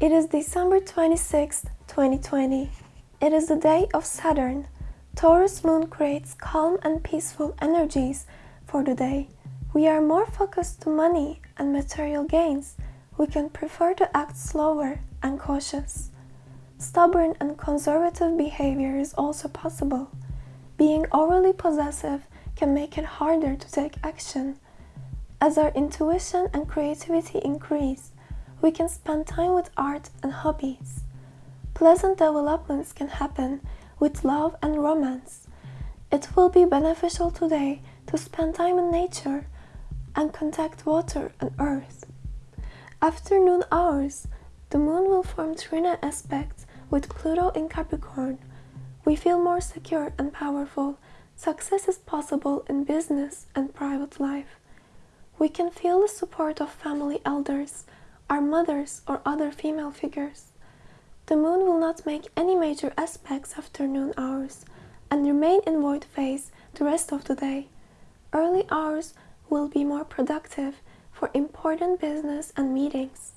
It is December 26, 2020. It is the day of Saturn. Taurus moon creates calm and peaceful energies for the day. We are more focused to money and material gains. We can prefer to act slower and cautious. Stubborn and conservative behavior is also possible. Being overly possessive can make it harder to take action. As our intuition and creativity increase, we can spend time with art and hobbies. Pleasant developments can happen with love and romance. It will be beneficial today to spend time in nature and contact water and earth. Afternoon hours, the moon will form trine aspects with Pluto in Capricorn. We feel more secure and powerful. Success is possible in business and private life. We can feel the support of family elders our mothers or other female figures. The moon will not make any major aspects after noon hours and remain in void phase the rest of the day. Early hours will be more productive for important business and meetings.